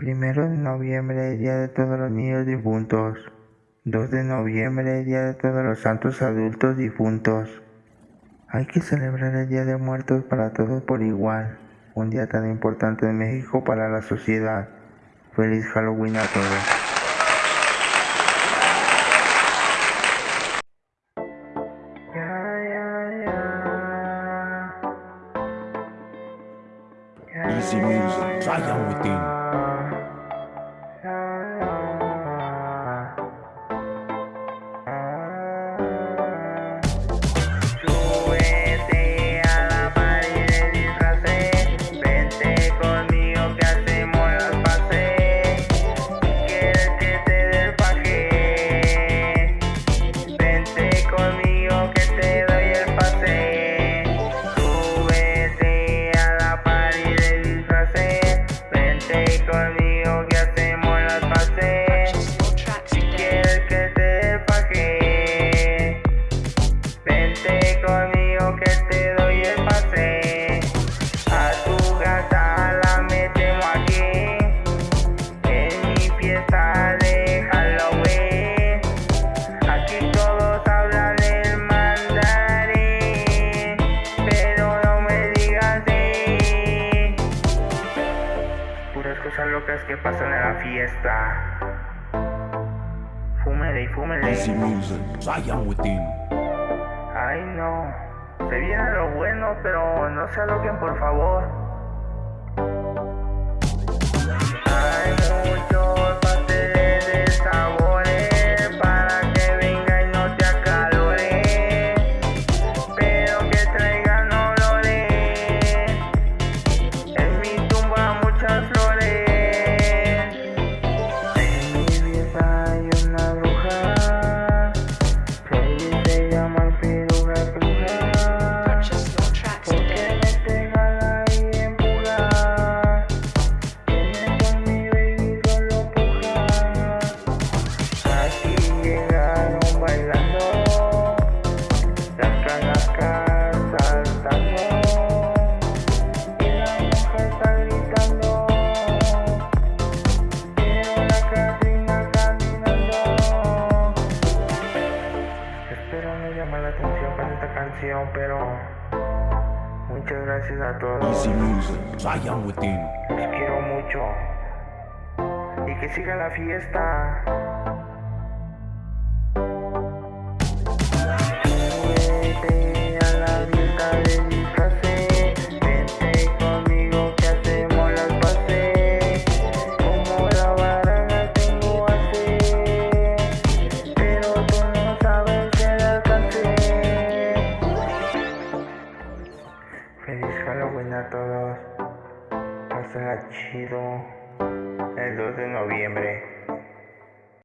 Primero de noviembre, Día de todos los niños difuntos. 2 de noviembre, Día de todos los santos adultos difuntos. Hay que celebrar el Día de Muertos para todos por igual. Un día tan importante en México para la sociedad. Feliz Halloween a todos. Cosas locas que pasan en la fiesta. Fúmele y fúmele. Easy music, Zion within. Ay no, se viene lo bueno, pero no se aloquen por favor. Pero muchas gracias a todos. Los quiero mucho. Y que siga la fiesta. Todos. Pásenla chido el 2 de noviembre.